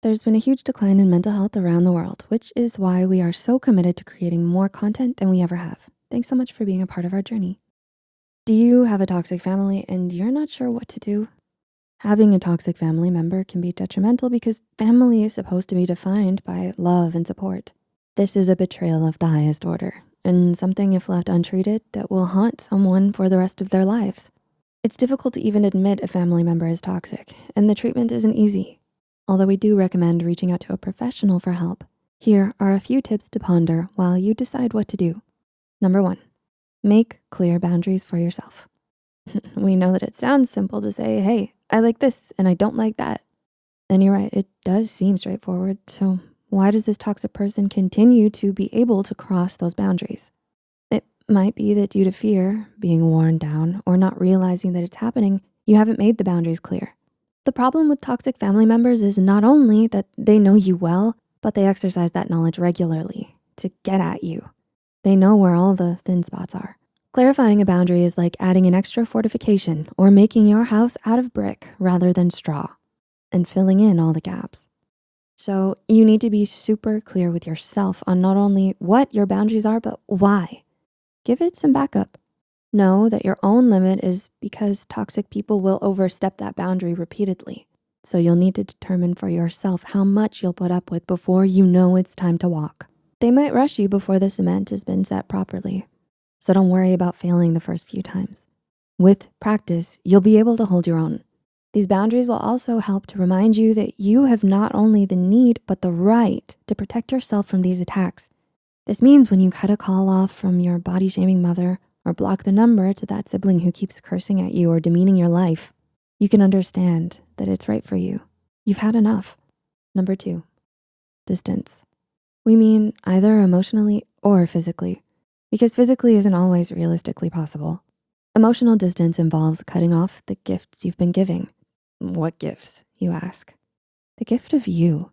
There's been a huge decline in mental health around the world, which is why we are so committed to creating more content than we ever have. Thanks so much for being a part of our journey. Do you have a toxic family and you're not sure what to do? Having a toxic family member can be detrimental because family is supposed to be defined by love and support. This is a betrayal of the highest order and something if left untreated that will haunt someone for the rest of their lives. It's difficult to even admit a family member is toxic and the treatment isn't easy although we do recommend reaching out to a professional for help. Here are a few tips to ponder while you decide what to do. Number one, make clear boundaries for yourself. we know that it sounds simple to say, hey, I like this and I don't like that. And you're right, it does seem straightforward. So why does this toxic person continue to be able to cross those boundaries? It might be that due to fear, being worn down, or not realizing that it's happening, you haven't made the boundaries clear. The problem with toxic family members is not only that they know you well, but they exercise that knowledge regularly to get at you. They know where all the thin spots are. Clarifying a boundary is like adding an extra fortification or making your house out of brick rather than straw and filling in all the gaps. So you need to be super clear with yourself on not only what your boundaries are, but why. Give it some backup. Know that your own limit is because toxic people will overstep that boundary repeatedly. So you'll need to determine for yourself how much you'll put up with before you know it's time to walk. They might rush you before the cement has been set properly. So don't worry about failing the first few times. With practice, you'll be able to hold your own. These boundaries will also help to remind you that you have not only the need, but the right to protect yourself from these attacks. This means when you cut a call off from your body shaming mother or block the number to that sibling who keeps cursing at you or demeaning your life, you can understand that it's right for you. You've had enough. Number two, distance. We mean either emotionally or physically, because physically isn't always realistically possible. Emotional distance involves cutting off the gifts you've been giving. What gifts, you ask? The gift of you,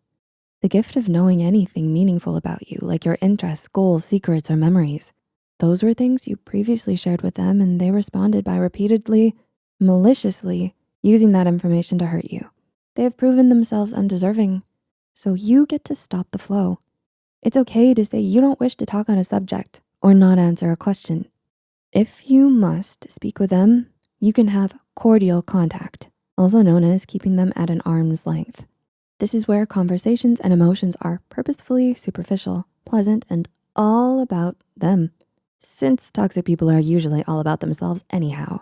the gift of knowing anything meaningful about you, like your interests, goals, secrets, or memories. Those were things you previously shared with them and they responded by repeatedly, maliciously using that information to hurt you. They have proven themselves undeserving, so you get to stop the flow. It's okay to say you don't wish to talk on a subject or not answer a question. If you must speak with them, you can have cordial contact, also known as keeping them at an arm's length. This is where conversations and emotions are purposefully superficial, pleasant, and all about them since toxic people are usually all about themselves anyhow.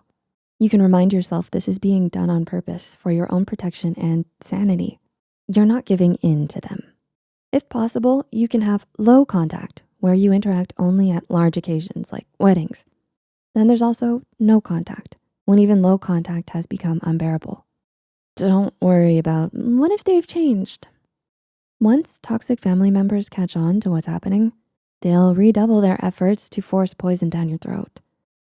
You can remind yourself this is being done on purpose for your own protection and sanity. You're not giving in to them. If possible, you can have low contact where you interact only at large occasions like weddings. Then there's also no contact when even low contact has become unbearable. Don't worry about what if they've changed. Once toxic family members catch on to what's happening, They'll redouble their efforts to force poison down your throat,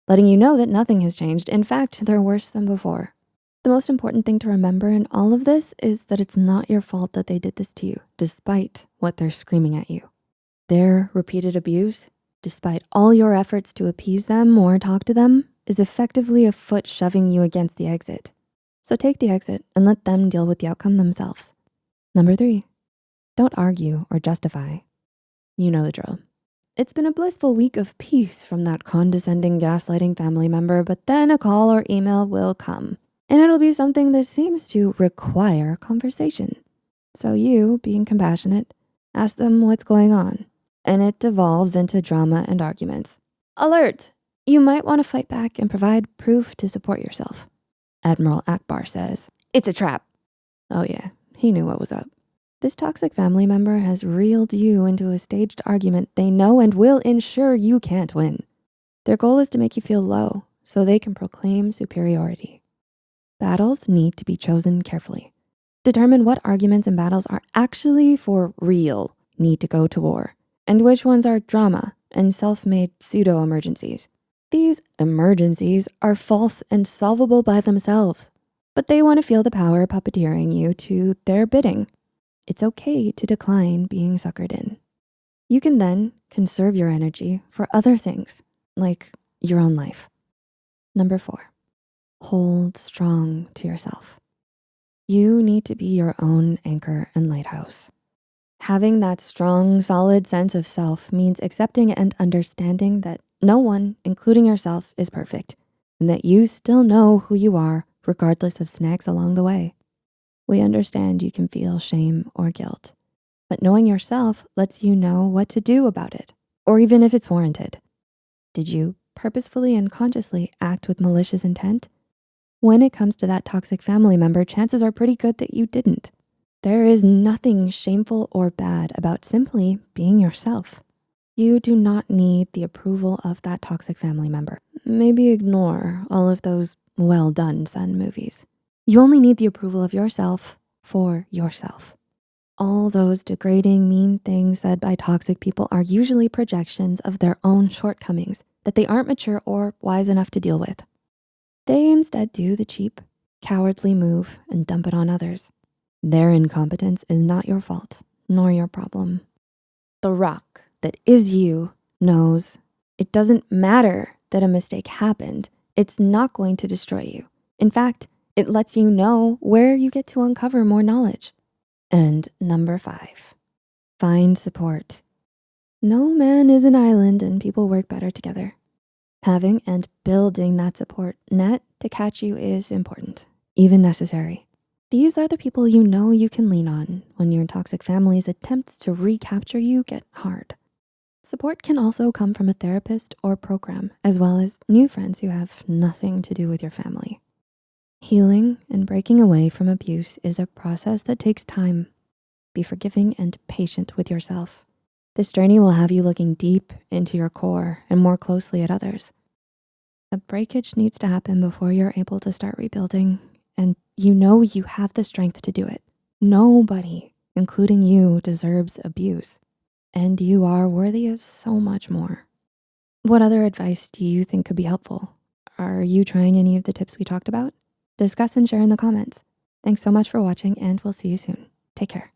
letting you know that nothing has changed. In fact, they're worse than before. The most important thing to remember in all of this is that it's not your fault that they did this to you, despite what they're screaming at you. Their repeated abuse, despite all your efforts to appease them or talk to them, is effectively a foot shoving you against the exit. So take the exit and let them deal with the outcome themselves. Number three, don't argue or justify. You know the drill. It's been a blissful week of peace from that condescending gaslighting family member, but then a call or email will come and it'll be something that seems to require conversation. So you, being compassionate, ask them what's going on and it devolves into drama and arguments. Alert, you might wanna fight back and provide proof to support yourself. Admiral Ackbar says, it's a trap. Oh yeah, he knew what was up. This toxic family member has reeled you into a staged argument they know and will ensure you can't win. Their goal is to make you feel low so they can proclaim superiority. Battles need to be chosen carefully. Determine what arguments and battles are actually for real need to go to war and which ones are drama and self-made pseudo-emergencies. These emergencies are false and solvable by themselves, but they wanna feel the power puppeteering you to their bidding it's okay to decline being suckered in. You can then conserve your energy for other things like your own life. Number four, hold strong to yourself. You need to be your own anchor and lighthouse. Having that strong, solid sense of self means accepting and understanding that no one, including yourself, is perfect and that you still know who you are regardless of snags along the way. We understand you can feel shame or guilt, but knowing yourself lets you know what to do about it, or even if it's warranted. Did you purposefully and consciously act with malicious intent? When it comes to that toxic family member, chances are pretty good that you didn't. There is nothing shameful or bad about simply being yourself. You do not need the approval of that toxic family member. Maybe ignore all of those well done son movies. You only need the approval of yourself for yourself. All those degrading, mean things said by toxic people are usually projections of their own shortcomings that they aren't mature or wise enough to deal with. They instead do the cheap, cowardly move and dump it on others. Their incompetence is not your fault, nor your problem. The rock that is you knows it doesn't matter that a mistake happened. It's not going to destroy you. In fact, it lets you know where you get to uncover more knowledge. And number five, find support. No man is an island and people work better together. Having and building that support net to catch you is important, even necessary. These are the people you know you can lean on when your toxic family's attempts to recapture you get hard. Support can also come from a therapist or program, as well as new friends who have nothing to do with your family. Healing and breaking away from abuse is a process that takes time. Be forgiving and patient with yourself. This journey will have you looking deep into your core and more closely at others. The breakage needs to happen before you're able to start rebuilding and you know you have the strength to do it. Nobody, including you, deserves abuse and you are worthy of so much more. What other advice do you think could be helpful? Are you trying any of the tips we talked about? Discuss and share in the comments. Thanks so much for watching and we'll see you soon. Take care.